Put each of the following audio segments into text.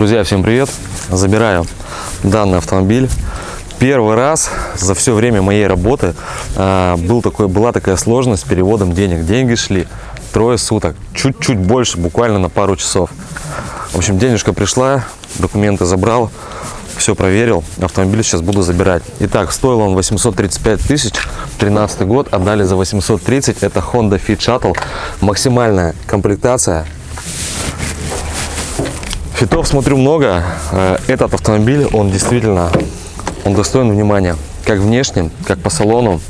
Друзья, всем привет! Забираю данный автомобиль. Первый раз за все время моей работы а, был такой, была такая сложность с переводом денег. Деньги шли трое суток, чуть-чуть больше, буквально на пару часов. В общем, денежка пришла, документы забрал, все проверил, автомобиль сейчас буду забирать. Итак, стоил он 835 тысяч, 13 год, отдали за 830, это Honda Fit Shuttle, максимальная комплектация, Фитов смотрю много. Э, этот автомобиль, он действительно, он достоин внимания. Как внешне, как по салону,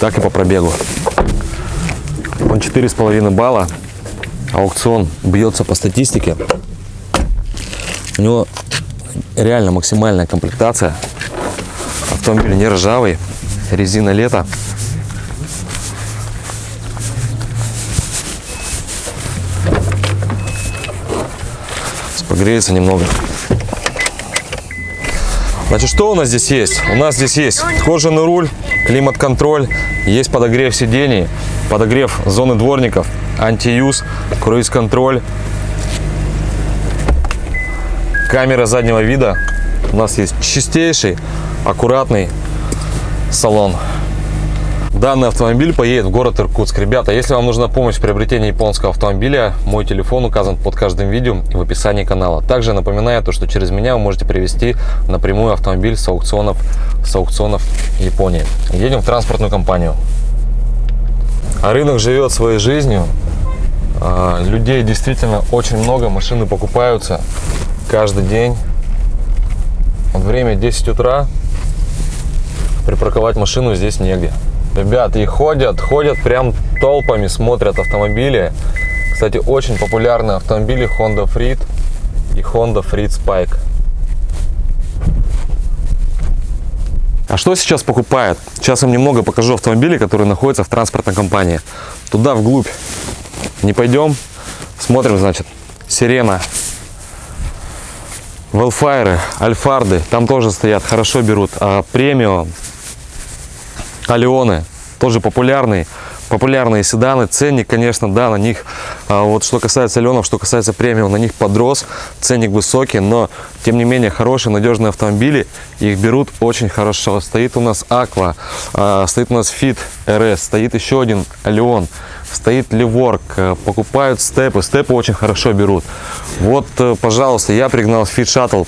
так и по пробегу. Он 4,5 балла. Аукцион бьется по статистике. У него реально максимальная комплектация. Автомобиль не ржавый, резина лето. Погреется немного. Значит, что у нас здесь есть? У нас здесь есть кожаный руль, климат-контроль, есть подогрев сидений, подогрев зоны дворников, антиюз, круиз-контроль, камера заднего вида. У нас есть чистейший, аккуратный салон. Данный автомобиль поедет в город Иркутск. Ребята, если вам нужна помощь в приобретении японского автомобиля, мой телефон указан под каждым видео и в описании канала. Также напоминаю, то, что через меня вы можете привезти напрямую автомобиль с аукционов, с аукционов Японии. Едем в транспортную компанию. А рынок живет своей жизнью. А, людей действительно очень много, машины покупаются каждый день. Вот время 10 утра, припарковать машину здесь негде. Ребят, и ходят, ходят прям толпами, смотрят автомобили. Кстати, очень популярные автомобили Honda Freed и Honda Freed Spike. А что сейчас покупает? Сейчас вам немного покажу автомобили, которые находятся в транспортной компании. Туда вглубь не пойдем. Смотрим, значит, Сирена, Велфайры, Альфарды, там тоже стоят, хорошо берут. А премиум, Алионы, тоже популярные, популярные седаны. Ценник, конечно, да, на них, а, вот что касается Алионов, что касается премиум, на них подрос, ценник высокий, но, тем не менее, хорошие, надежные автомобили, их берут очень хорошо. Стоит у нас Aqua, а, стоит у нас Fit RS, стоит еще один Алион, стоит Леворк, э, покупают степы, степы очень хорошо берут. Вот, э, пожалуйста, я пригнал Fit Shuttle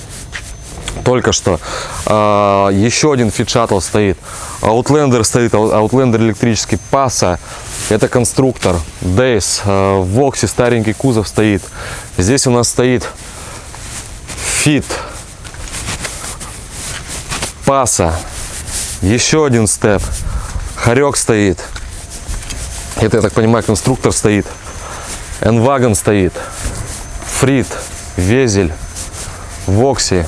только что. А, еще один Fit Shuttle стоит. Outlander стоит, Outlander электрический, Паса, это конструктор, Days, э, в Воксе старенький кузов стоит. Здесь у нас стоит Fit, Паса, еще один степ, Харек стоит. Это, я так понимаю, конструктор стоит. Энвагон стоит. Фрит, Везель, Вокси.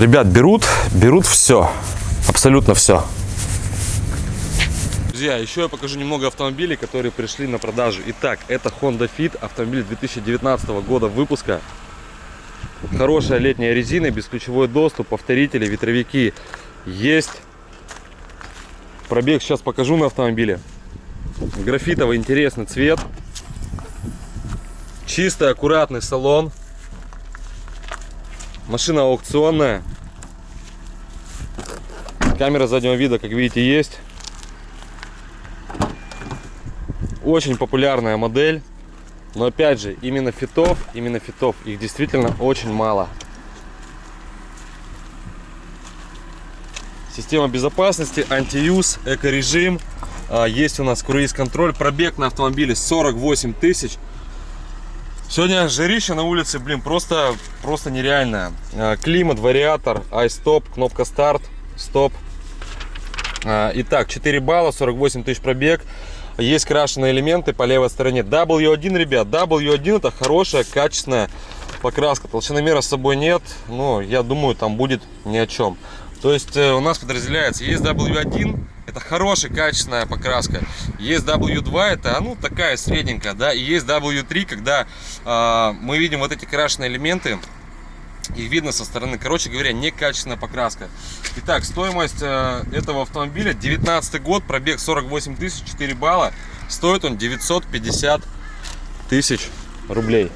Ребят, берут, берут все. Абсолютно все. Друзья, еще я покажу немного автомобилей, которые пришли на продажу. Итак, это Honda Fit, автомобиль 2019 года выпуска. Хорошая летняя резина, бесключевой доступ, повторители, ветровики есть. Пробег сейчас покажу на автомобиле. Графитовый интересный цвет. Чистый, аккуратный салон. Машина аукционная. Камера заднего вида, как видите, есть. Очень популярная модель. Но опять же, именно фитов, именно фитов, их действительно очень мало. Система безопасности, антиюз, эко-режим. А, есть у нас круиз-контроль. Пробег на автомобиле 48 тысяч. Сегодня жарище на улице, блин, просто, просто нереально. А, климат, вариатор, айстоп, кнопка старт, стоп. А, итак, 4 балла, 48 тысяч пробег. Есть крашеные элементы по левой стороне. W1, ребят, W1 это хорошая, качественная покраска. Толщиномера с собой нет, но я думаю, там будет ни о чем. То есть э, у нас подразделяется, есть W1, это хорошая, качественная покраска. Есть W2, это ну такая средненькая, да. И есть W3, когда э, мы видим вот эти крашеные элементы их видно со стороны. Короче говоря, некачественная покраска. Итак, стоимость э, этого автомобиля 19 год, пробег 48 тысяч, 4 балла. Стоит он 950 тысяч рублей.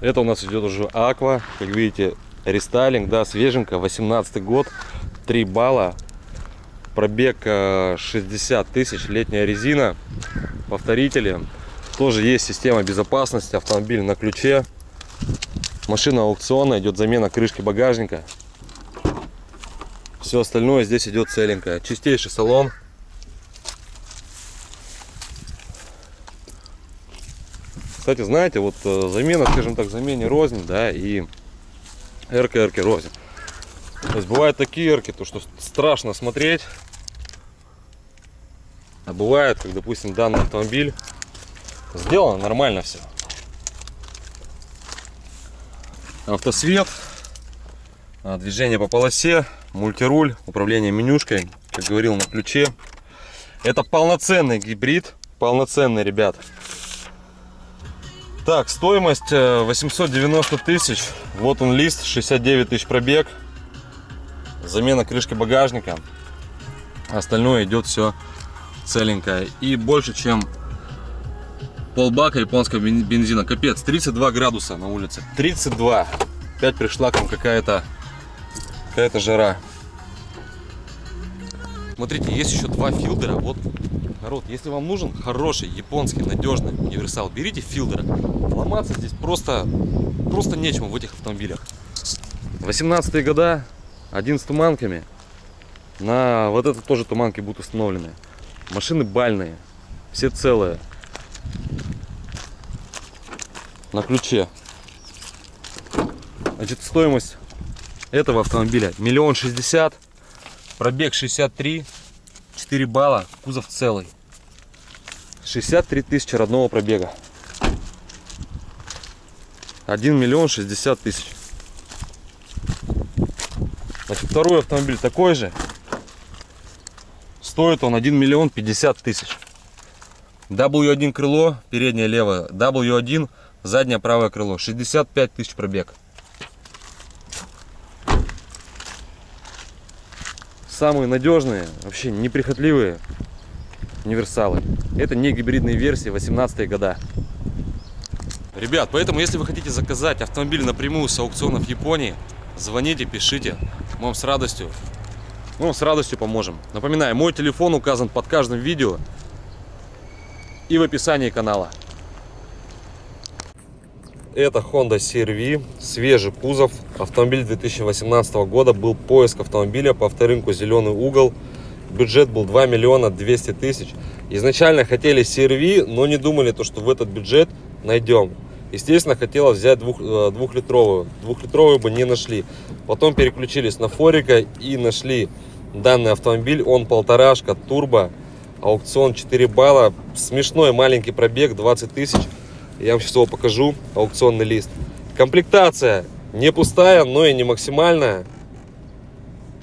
Это у нас идет уже аква, как видите, рестайлинг, да, свеженько, 18 год, 3 балла, пробег 60 э, тысяч, летняя резина, повторители, тоже есть система безопасности, автомобиль на ключе, машина аукционная, идет замена крышки багажника, все остальное здесь идет целенькое, чистейший салон, Кстати, знаете, вот э, замена, скажем так, замене рознь, да, и эрки, эрки рознь. То есть бывают такие эрки, то что страшно смотреть. А бывает, как, допустим, данный автомобиль сделано нормально все. Автосвет, а, движение по полосе, мультируль, управление менюшкой, как говорил, на ключе. Это полноценный гибрид, полноценный, ребят. Так, стоимость 890 э, тысяч. Вот он лист, 69 тысяч пробег. Замена крышки багажника. Остальное идет все целенькое. И больше, чем полбака японского бензина. Капец, 32 градуса на улице. 32. Опять пришла к вам какая-то какая-то жара. Смотрите, есть еще два филдера. Вот Народ, если вам нужен хороший, японский, надежный универсал, берите филдера. Ломаться здесь просто, просто нечему в этих автомобилях. 18 года, один с туманками. На вот это тоже туманки будут установлены. Машины бальные, все целые. На ключе. Значит, стоимость этого автомобиля миллион шестьдесят, пробег 63 4 балла, кузов целый. 63 тысячи родного пробега. 1 миллион 60 тысяч. Значит, второй автомобиль такой же. Стоит он 1 миллион 50 тысяч. W1 крыло, переднее левое. W1, заднее правое крыло. 65 тысяч пробег. самые надежные, вообще неприхотливые универсалы. Это не гибридные версии 18 года. Ребят, поэтому если вы хотите заказать автомобиль напрямую с аукционов Японии, звоните, пишите. Мы вам с радостью, мы вам с радостью поможем. Напоминаю, мой телефон указан под каждым видео и в описании канала. Это Honda CR-V, свежий кузов, автомобиль 2018 года, был поиск автомобиля по авторынку «Зеленый угол», бюджет был 2 миллиона 200 тысяч. Изначально хотели CR-V, но не думали, то, что в этот бюджет найдем. Естественно, хотелось взять двух, э, двухлитровую, двухлитровую бы не нашли. Потом переключились на Форика и нашли данный автомобиль, он полторашка, турбо, аукцион 4 балла, смешной маленький пробег 20 тысяч. Я вам сейчас его покажу, аукционный лист. Комплектация не пустая, но и не максимальная.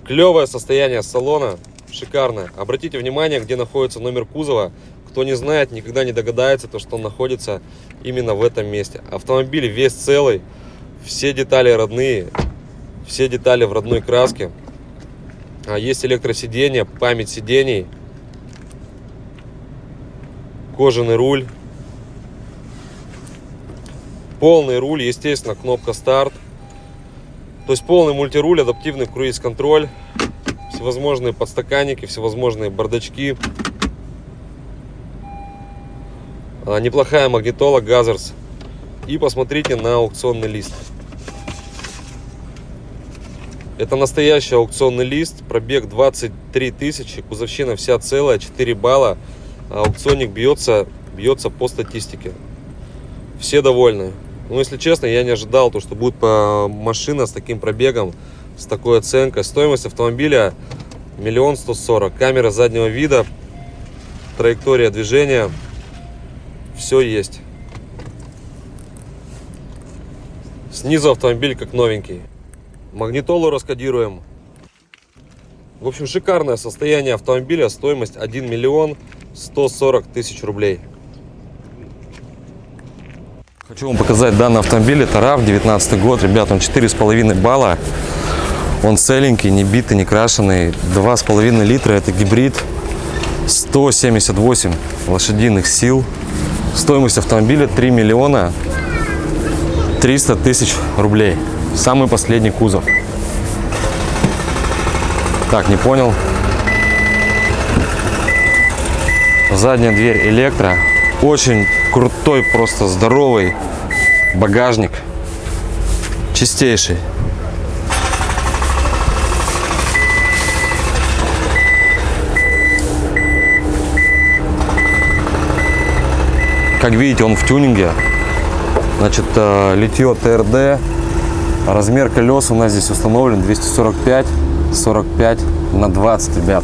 Клевое состояние салона, шикарное. Обратите внимание, где находится номер кузова. Кто не знает, никогда не догадается, то, что он находится именно в этом месте. Автомобиль весь целый, все детали родные, все детали в родной краске. А есть электросиденье, память сидений, кожаный руль, Полный руль, естественно, кнопка старт. То есть полный мультируль, адаптивный круиз-контроль, всевозможные подстаканники, всевозможные бардачки. А, неплохая магнитола Gathers. И посмотрите на аукционный лист. Это настоящий аукционный лист, пробег 23 тысячи, кузовщина вся целая, 4 балла. Аукционник бьется, бьется по статистике. Все довольны. Ну, если честно, я не ожидал, то, что будет машина с таким пробегом, с такой оценкой. Стоимость автомобиля миллион сто сорок. Камера заднего вида, траектория движения, все есть. Снизу автомобиль как новенький. Магнитолу раскодируем. В общем, шикарное состояние автомобиля, стоимость 1 миллион 140 тысяч рублей. Хочу вам показать данный автомобиль. Это RAV 19 год. Ребят, он 4,5 балла. Он целенький, не битый, не крашеный. 2,5 литра, это гибрид. 178 лошадиных сил. Стоимость автомобиля 3 миллиона 300 тысяч рублей. Самый последний кузов. Так, не понял. Задняя дверь электро. Очень крутой, просто здоровый багажник. Чистейший. Как видите, он в тюнинге. Значит, э, литье ТРД. Размер колес у нас здесь установлен 245 45 на 20, ребят.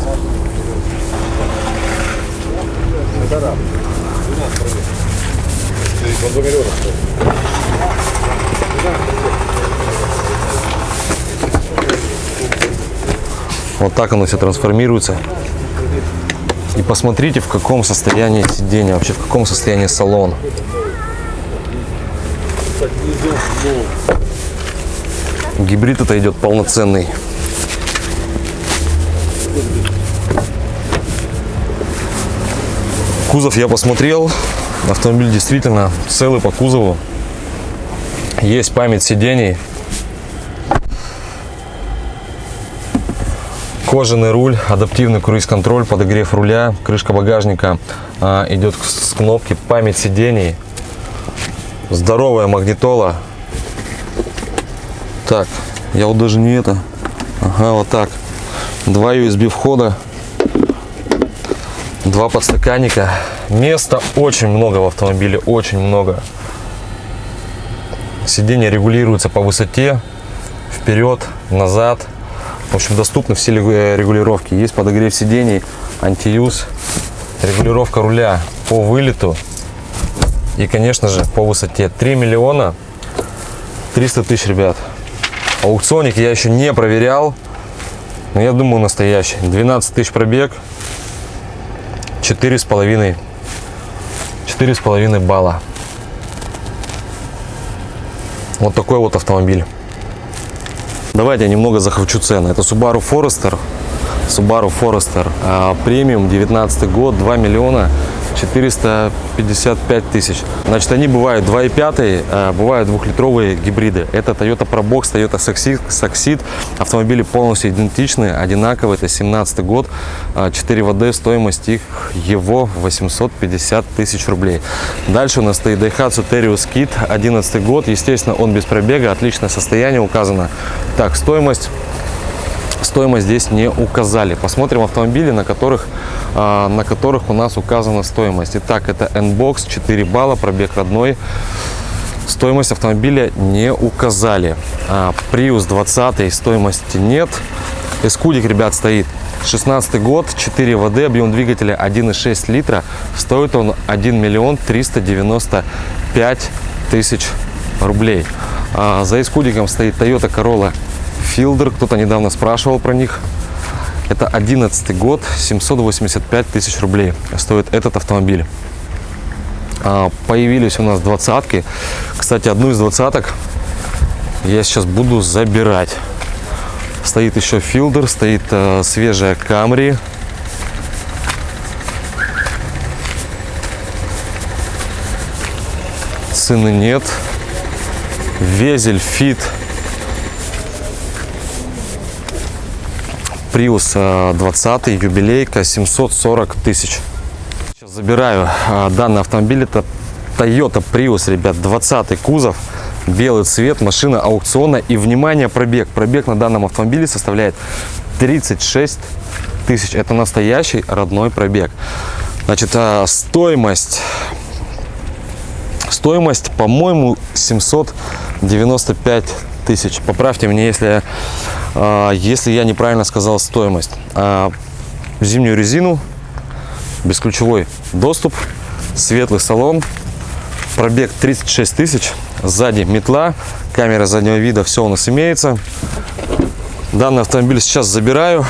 Вот так оно все трансформируется. И посмотрите, в каком состоянии сиденье, вообще в каком состоянии салон. Гибрид это идет полноценный. Кузов я посмотрел. Автомобиль действительно целый по кузову. Есть память сидений. Кожаный руль, адаптивный круиз-контроль, подогрев руля, крышка багажника а, идет с кнопки, память сидений, здоровая магнитола. Так, я вот даже не это. Ага, вот так. Два USB входа, два подстаканника. Места очень много в автомобиле, очень много. Сиденье регулируется по высоте, вперед, назад. В общем, доступны все регулировки. Есть подогрев сидений, антиюз, регулировка руля по вылету и, конечно же, по высоте. 3 миллиона 300 тысяч, ребят. Аукционник я еще не проверял, но я думаю, настоящий. 12 тысяч пробег, 4,5 4,5 балла. Вот такой вот автомобиль. Давайте я немного захвачу цены. Это Subaru Forester. Subaru Forester. А, премиум, 19 год, 2 миллиона 455 тысяч. Значит, они бывают 2,5, а бывают двухлитровые гибриды. Это Toyota Probox, Toyota Succeed. Автомобили полностью идентичны, одинаковые. Это 17 год, 4 ВД, стоимость их его 850 тысяч рублей. Дальше у нас стоит Daihatsu Terios Kit, 11 год. Естественно, он без пробега, отличное состояние указано. Так, стоимость стоимость здесь не указали. Посмотрим автомобили, на которых, а, на которых у нас указана стоимость. Итак, это N-Box, 4 балла, пробег родной. Стоимость автомобиля не указали. А, Prius 20 стоимости нет. Эскудик, ребят, стоит 16 год, 4 ВД, объем двигателя 1,6 литра. Стоит он 1 миллион 395 тысяч рублей. А за эскудиком стоит Toyota Corolla Fielder, кто-то недавно спрашивал про них. Это 11 год, 785 тысяч рублей стоит этот автомобиль. А, появились у нас двадцатки. Кстати, одну из двадцаток я сейчас буду забирать. Стоит еще Fielder, стоит э, свежая Camry. Цены нет. Везель, Fit Prius 20 юбилейка 740 тысяч. Сейчас забираю а, данный автомобиль. Это Toyota Prius, ребят, 20 кузов, белый цвет, машина аукциона. И, внимание, пробег. Пробег на данном автомобиле составляет 36 тысяч. Это настоящий родной пробег. Значит, а, стоимость, стоимость, по-моему, 795 тысяч. Поправьте меня, если, а, если я неправильно сказал стоимость. А, зимнюю резину, бесключевой доступ, светлый салон, пробег 36 тысяч, сзади метла, камера заднего вида, все у нас имеется. Данный автомобиль сейчас забираю.